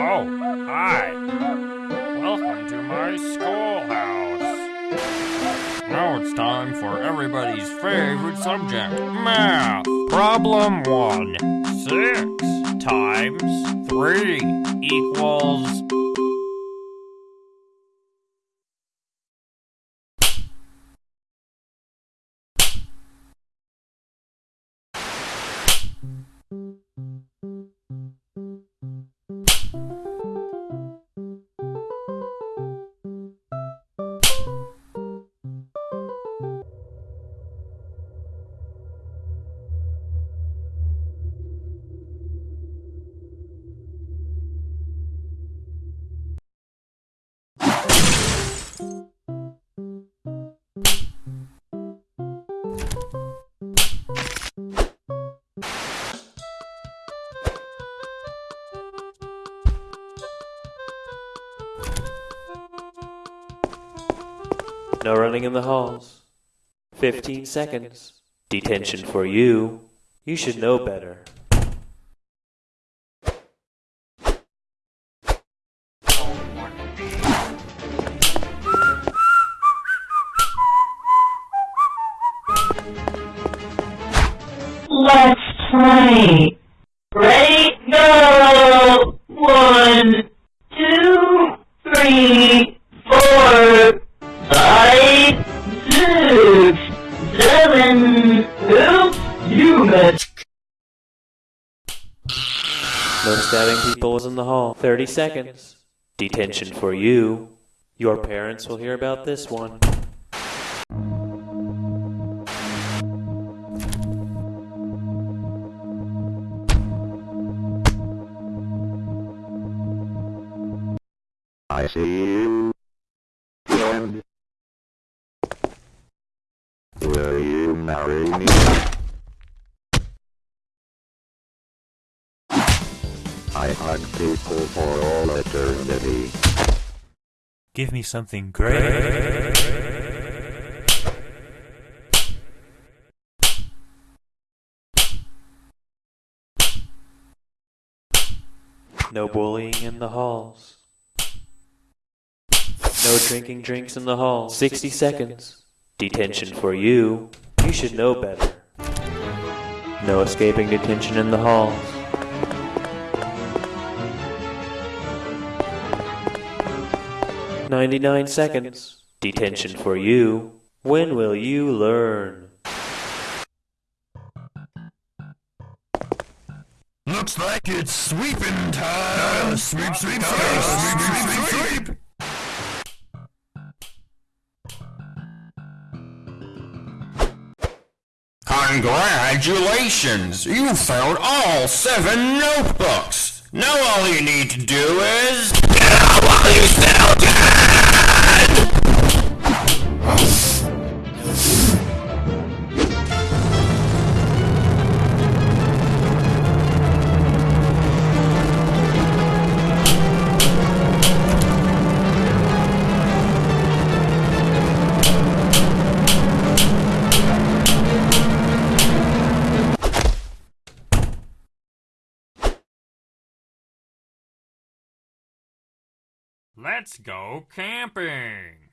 Oh, hi. Welcome to my schoolhouse. Now it's time for everybody's favorite subject, math. Problem one. Six times three equals... No running in the halls. 15 seconds. Detention for you. You should know better. Let's play. Ready? Go! One, two, three, four, five, six, seven. You missed. No stabbing people was in the hall. 30 seconds. Detention for you. Your parents will hear about this one. I see you. And will you marry me? I hug people for all eternity. Give me something great. No bullying in the halls. No drinking drinks in the hall. 60 seconds. Detention for you. You should know better. No escaping detention in the halls. Ninety-nine seconds. Detention for you. When will you learn? Looks like it's sweeping time. Sweep, sweep, sweep, sweep, sweep, sweep, sweep. Congratulations! You found all seven notebooks. Now all you need to do is get out while you Let's go camping.